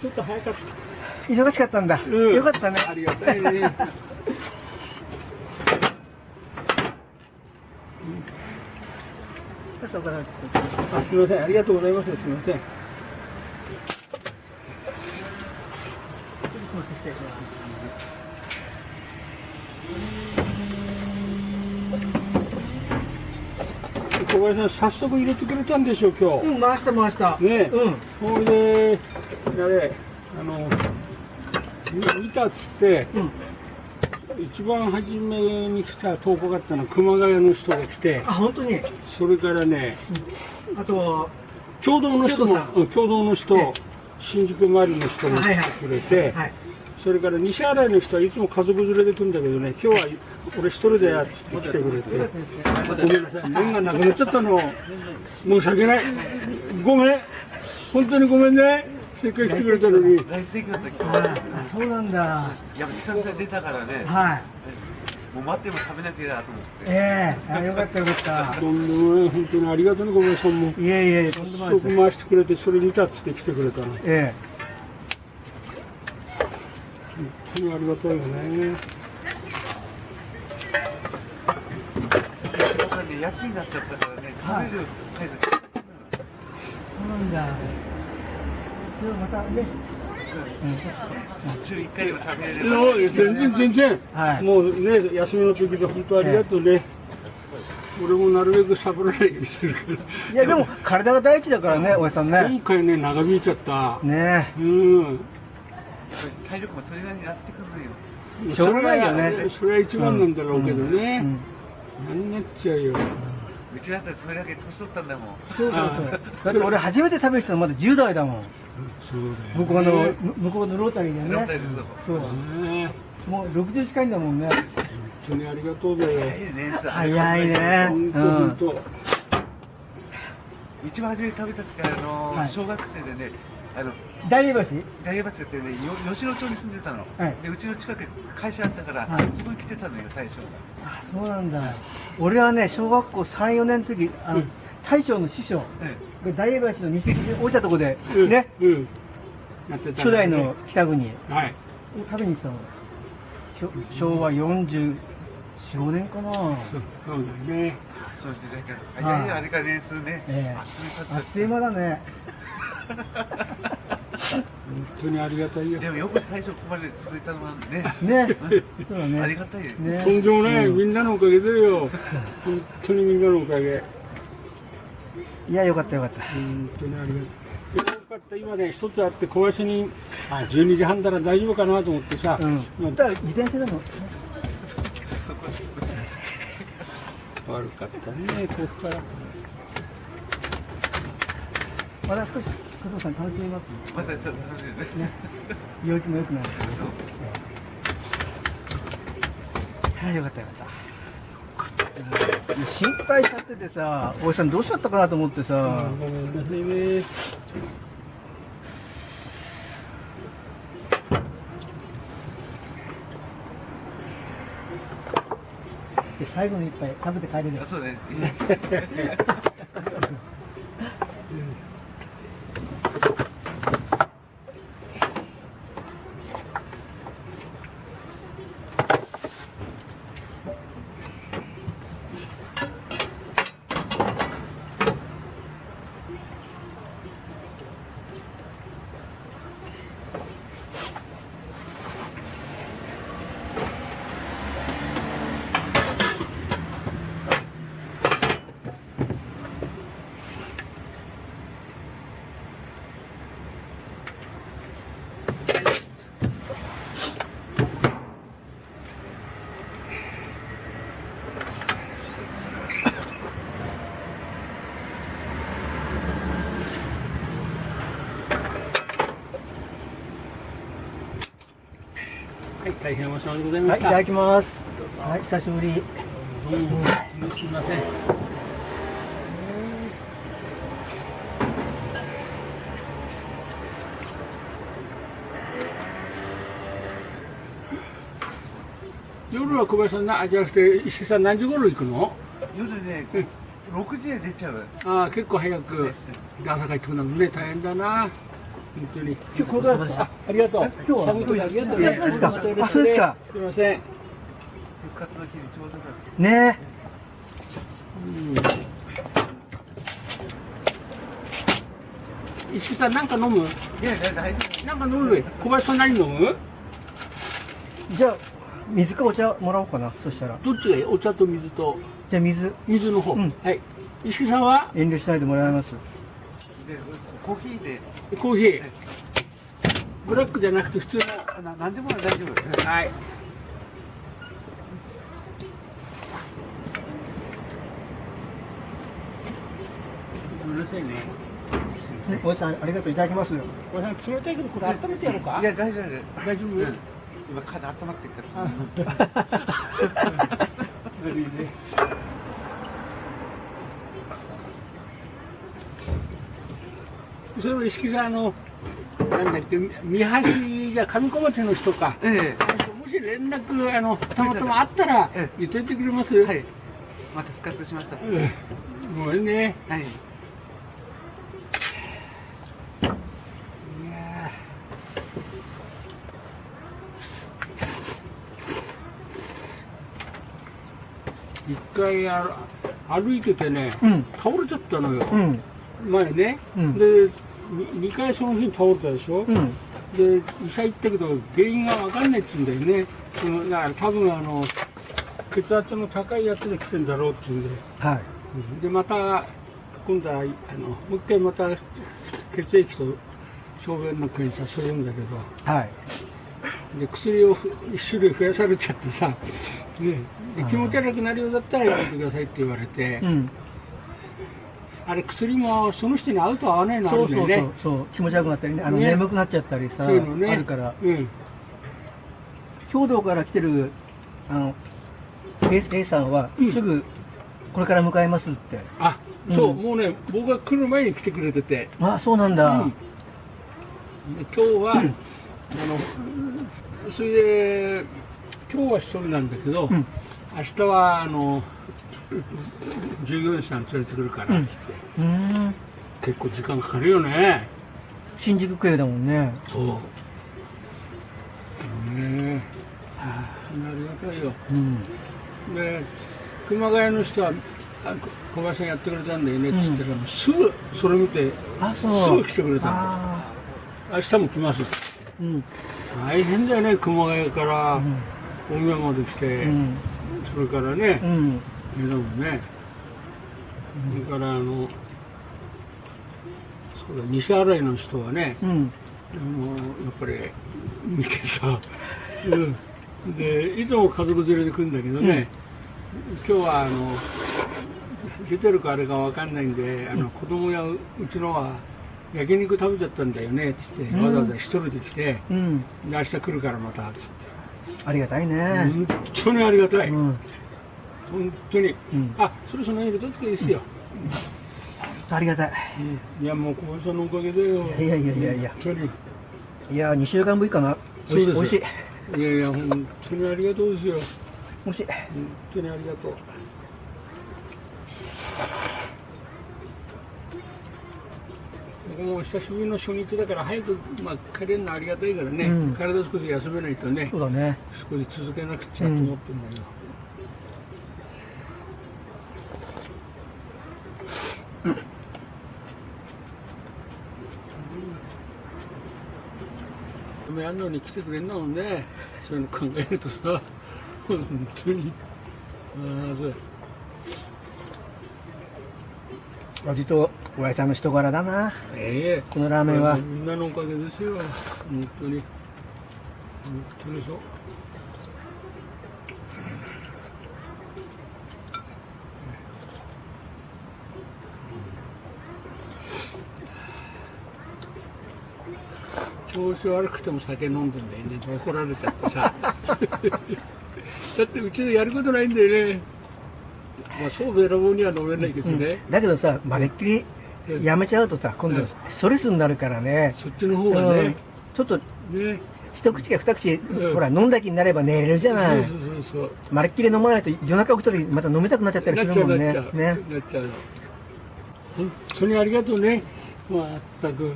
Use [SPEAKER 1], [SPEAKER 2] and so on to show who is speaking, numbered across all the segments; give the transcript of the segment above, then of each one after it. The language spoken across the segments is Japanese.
[SPEAKER 1] ちょっと早かった。
[SPEAKER 2] 忙しかったんだ、
[SPEAKER 1] うん。
[SPEAKER 2] よかったね。
[SPEAKER 1] ありがたいねあすみません。ありがとうございます。すみません。
[SPEAKER 2] 失礼します
[SPEAKER 1] 小林さん早速入れてくれたんでしょ今日。
[SPEAKER 2] うん回した回した。
[SPEAKER 1] ね
[SPEAKER 2] うん。
[SPEAKER 1] ほいであれあのみ見たっつって
[SPEAKER 2] うん
[SPEAKER 1] 一番初めに来た投稿があったのは熊谷の人が来て
[SPEAKER 2] あ本当に？
[SPEAKER 1] それからね
[SPEAKER 2] あと
[SPEAKER 1] 共同の人も
[SPEAKER 2] 共同
[SPEAKER 1] の人、
[SPEAKER 2] ええ。
[SPEAKER 1] 新宿周りの人も来
[SPEAKER 2] はいはい。
[SPEAKER 1] てくれて、
[SPEAKER 2] はい。
[SPEAKER 1] それから西新井の人はいつも家族連れで来るんだけどね今日は俺一人でやって来てくれてごめんなさい。麺がなくなっちゃったの。申し訳ない。ごめん。本当にごめんねせっかく来てくれたのに。
[SPEAKER 3] 大盛況の時
[SPEAKER 2] あそうなんだ。
[SPEAKER 3] いや久々に出たからね。
[SPEAKER 2] はい。
[SPEAKER 3] もう待っても食べなきゃなと思って。
[SPEAKER 2] ええ。あよかったよかった。
[SPEAKER 1] とんでもない本当にありがとうねごめんさんも
[SPEAKER 2] いえいえ。とんでもないです
[SPEAKER 1] 食回してくれてそれ見たっつって来てくれたの。本
[SPEAKER 2] え。
[SPEAKER 1] 当にありがたいよね。
[SPEAKER 3] 夜勤になっちゃったからね食べる回数
[SPEAKER 2] えそうなんだまたね。
[SPEAKER 3] 週1回でも
[SPEAKER 1] 全然全然、
[SPEAKER 2] はい。
[SPEAKER 1] もうね休みの時で本当ありがとうね、俺もなるべくサボらないようにするから。
[SPEAKER 2] いやでも体が第一だからねおやさんね。
[SPEAKER 1] 今回ね長引いちゃった、
[SPEAKER 2] ね。
[SPEAKER 1] うん。
[SPEAKER 3] 体力もそれなりになってくるのよ。
[SPEAKER 2] しょうがないよね。
[SPEAKER 1] それは一番なんだろうけどね、
[SPEAKER 2] えうん。
[SPEAKER 1] 何になっちゃうよ。
[SPEAKER 3] うちだったらそれだけ年取ったんだもん。
[SPEAKER 2] そうそうそう。だって俺初めて食べる人はまだ10代だもん
[SPEAKER 1] そうだよ、ね、
[SPEAKER 2] 向こうのむ向こうのロータリーでね。
[SPEAKER 3] ロータリーズ
[SPEAKER 2] そう
[SPEAKER 1] ね。
[SPEAKER 2] もう60近いんだもんね。
[SPEAKER 1] 本当にありがとうだよ
[SPEAKER 3] 早いね
[SPEAKER 2] 早いね。
[SPEAKER 1] 本当
[SPEAKER 3] 一番初めに食べた時からあの、
[SPEAKER 2] はい。
[SPEAKER 3] 小学生でねあの
[SPEAKER 2] 大江橋？
[SPEAKER 3] 大江橋ってねよ吉野町に住んでたの、
[SPEAKER 2] はい。
[SPEAKER 3] でうちの近くに会社あったから、
[SPEAKER 2] はい。
[SPEAKER 3] そこに来てたのよ最初
[SPEAKER 2] あそうなんだ。俺はね小学校34年の時あの、
[SPEAKER 1] うん
[SPEAKER 2] 大将の師匠
[SPEAKER 3] え
[SPEAKER 2] が大江橋の西口に置いたとこで、
[SPEAKER 1] うん。
[SPEAKER 2] ね。
[SPEAKER 1] うん。
[SPEAKER 2] 初代の北国。
[SPEAKER 1] はい。
[SPEAKER 2] 食べに行ったの？昭和44年かな、
[SPEAKER 1] そうだよね。
[SPEAKER 3] そう時代から。早いよあれから年数ね、
[SPEAKER 2] ええ。
[SPEAKER 3] あっという間
[SPEAKER 2] だね。
[SPEAKER 1] 本当にありがたいよ。
[SPEAKER 3] でもよく大将ここまで続いたのはね。
[SPEAKER 2] ね。そうだね。
[SPEAKER 3] ありがたいよ
[SPEAKER 2] ね。
[SPEAKER 1] とんでもない、みんなのおかげだよ。本当にみんなのおかげ
[SPEAKER 2] いやよかったよかった。
[SPEAKER 1] 本当にありがとう。よかった。今ね一つあって小林にあ12時半なら大丈夫かなと思ってさ、
[SPEAKER 2] うん。
[SPEAKER 1] まあ
[SPEAKER 2] だから自転車でも
[SPEAKER 1] 悪かったねここから。
[SPEAKER 2] まだ少し加藤さん楽しみます？
[SPEAKER 3] まさにそう楽しいね
[SPEAKER 2] ね陽気も良くなる。はいよかったよかった。うん心配しちゃっててさ大井さんどうしちゃったかなと思ってさ、
[SPEAKER 1] ごめんなさいね
[SPEAKER 2] で最後の一杯食べて帰れる。
[SPEAKER 3] あそうね
[SPEAKER 1] 大変お世話でござい
[SPEAKER 2] はい、い
[SPEAKER 1] ましたた、
[SPEAKER 2] だきます。はい、久しぶり。
[SPEAKER 1] うんすみません。夜は小林さんなじゃなくて石井さん何時頃行くの？
[SPEAKER 3] 夜ね6時で出ちゃう。
[SPEAKER 1] ああ結構早く朝帰ってくるのね大変だな当に。
[SPEAKER 2] 今日これか。らですか。
[SPEAKER 1] ありがとう。
[SPEAKER 2] 今日は
[SPEAKER 1] 寒い時ありがとう
[SPEAKER 2] えそうですす
[SPEAKER 1] みません。
[SPEAKER 2] ね
[SPEAKER 1] 石木さん、なんか。飲む
[SPEAKER 3] いや大丈夫
[SPEAKER 1] なんか。飲む小林さん何飲む
[SPEAKER 2] じゃあ水か。お茶もらおうか。なそしたら
[SPEAKER 1] どっちがいいお茶と水と
[SPEAKER 2] じゃあ水
[SPEAKER 1] 水の方。
[SPEAKER 2] うん
[SPEAKER 1] はい。石木さんは
[SPEAKER 2] 遠慮しないでもらいます
[SPEAKER 3] コーヒーで。
[SPEAKER 1] コーヒー。ブラックじゃなくて普通の。
[SPEAKER 3] あな何でも大丈夫。
[SPEAKER 1] はい。ごめんなさいね。
[SPEAKER 2] おじさんありがとう。いただきます。
[SPEAKER 1] これ冷たいけどこれ温めてやろうか？
[SPEAKER 3] いや大丈夫大丈
[SPEAKER 1] 大丈夫、
[SPEAKER 3] 夫今風温まってるから。
[SPEAKER 1] 悪 いねそれを石木さんあのなんだっけ三橋じゃ上小町の人か。
[SPEAKER 3] え
[SPEAKER 1] もし連絡あのたまたまあったら
[SPEAKER 3] ええ。
[SPEAKER 1] 言っといてくれます、
[SPEAKER 3] えはい。また復活しました。
[SPEAKER 1] うんごめんね。
[SPEAKER 3] はい。
[SPEAKER 1] いやー。一回あ歩いててね、
[SPEAKER 2] うん。
[SPEAKER 1] 倒れちゃったのよ、
[SPEAKER 2] うん。
[SPEAKER 1] 前ね、
[SPEAKER 2] うん。
[SPEAKER 1] で2回その日に倒れたでしょ、
[SPEAKER 2] うん。
[SPEAKER 1] で医者行ったけど原因が分かんないっつうんだよね。うんだから多分あの血圧の高いやつで来てんだろうっていうんで
[SPEAKER 2] はい。
[SPEAKER 1] でまた今度はあのもう一回また血液と小便の検査するんだけど。
[SPEAKER 2] はい。
[SPEAKER 1] で薬を一種類増やされちゃってさ、ね、で気持ち悪くなるようだったらやめてくださいって言われて、
[SPEAKER 2] うん
[SPEAKER 1] あれ薬もその人に合うと合わないのあ
[SPEAKER 2] そうそう
[SPEAKER 1] るんだよね
[SPEAKER 2] そうそう。気持ち悪くなったりね。あの
[SPEAKER 1] ね。
[SPEAKER 2] 眠くなっちゃったりさ
[SPEAKER 1] ね。
[SPEAKER 2] あるから。
[SPEAKER 1] うん。
[SPEAKER 2] 兵道から来てるあの A, A さんは
[SPEAKER 1] うん。
[SPEAKER 2] すぐこれから向かいますって、
[SPEAKER 1] あそう、
[SPEAKER 2] うん
[SPEAKER 1] もうね僕が来る前に来てくれてて、
[SPEAKER 2] あそうなんだ、
[SPEAKER 1] うん。で今日は、あのそれで今日は一人なんだけど、
[SPEAKER 2] うん。
[SPEAKER 1] 明日はあの従業員さん連れてくるからっつって、
[SPEAKER 2] うーん。
[SPEAKER 1] 結構時間かかるよね。
[SPEAKER 2] 新宿区営だもんね。
[SPEAKER 1] そう。ねえあ。りがたいよ。
[SPEAKER 2] うん。
[SPEAKER 1] で熊谷の人はあ小林さんやってくれたんだよねっつって。から、すぐそれ見てすぐ来てくれたの。
[SPEAKER 2] あ
[SPEAKER 1] 明日も来ます。
[SPEAKER 2] ーうん。
[SPEAKER 1] 大変だよね熊谷から
[SPEAKER 2] うん。
[SPEAKER 1] 大宮まで来て、
[SPEAKER 2] うん。
[SPEAKER 1] それからね
[SPEAKER 2] うん
[SPEAKER 1] 江戸もね、それからあのそうだ西新井の人はね、
[SPEAKER 2] うん。
[SPEAKER 1] あのやっぱり見てさ、うん、でいつも家族連れで来るんだけどね、今日はあの出てるかあれかわかんないんであの子供やうちのは焼肉食べちゃったんだよねっつって、
[SPEAKER 2] うん。
[SPEAKER 1] わざわざ一人で来て
[SPEAKER 2] うん。
[SPEAKER 1] で明日来るからまたっつって、
[SPEAKER 2] ありがたいね。
[SPEAKER 1] 本当にありがたい、
[SPEAKER 2] うん
[SPEAKER 1] 本当に、
[SPEAKER 2] うん。
[SPEAKER 1] あそろそろ入れとっていいですよ、
[SPEAKER 2] ありがたい。
[SPEAKER 1] うん。いやもう小林さんのおかげでよ。
[SPEAKER 2] いやいやいやいや。いや2週間ぶりかな。おいしいしい。
[SPEAKER 1] いやいや本当にありがとうですよ。
[SPEAKER 2] おいしい。
[SPEAKER 1] 本当にありがとう。僕も久しぶりの初日だから早く、まあ、帰れるのありがたいからね、
[SPEAKER 2] うん。
[SPEAKER 1] 体少し休めないとね。
[SPEAKER 2] そうだね。
[SPEAKER 1] 少し続けなくちゃと思ってるんだけど、うんやるのに来てくれんだもんねそういうの考えるとさ本当に。ああそう
[SPEAKER 2] 味とおやちゃんの人柄だな。
[SPEAKER 1] ええ。
[SPEAKER 2] このラーメンは。
[SPEAKER 1] みんなのおかげですよ。本当に。本当にそう調子悪くても酒飲んでんだよね。怒られちゃってさ。だってうちでやることないんだよね。まあそうべらぼうには飲めないけどね、
[SPEAKER 2] だけどさまるっきりやめちゃうとさ今度
[SPEAKER 1] うん
[SPEAKER 2] ストレスになるからね。
[SPEAKER 1] そっちの方が
[SPEAKER 2] うん。
[SPEAKER 1] ね、
[SPEAKER 2] ちょっと
[SPEAKER 1] ね。
[SPEAKER 2] 一口か二口
[SPEAKER 1] うん
[SPEAKER 2] ほら飲んだ気になれば寝れるじゃない。
[SPEAKER 1] そうそうそう
[SPEAKER 2] まるっきり飲まないと夜中起きた時また飲みたくなっちゃったりするもね。
[SPEAKER 1] うんなっちゃう、
[SPEAKER 2] ね。
[SPEAKER 1] なっちゃう。の本当にありがとうね。まったく。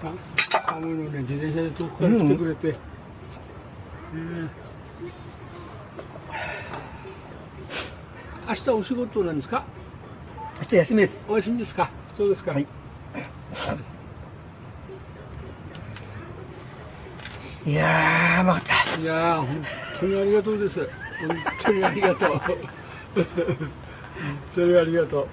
[SPEAKER 1] さ寒いのね、自転車で遠くから来てくれて。うん明日お仕事なんですか？
[SPEAKER 2] 明日休みです。
[SPEAKER 1] お休みですか？そうですか。
[SPEAKER 2] はいいやー、うまかった。
[SPEAKER 1] いやー、本当にありがとうです。本当にありがとう。本当にありがとう。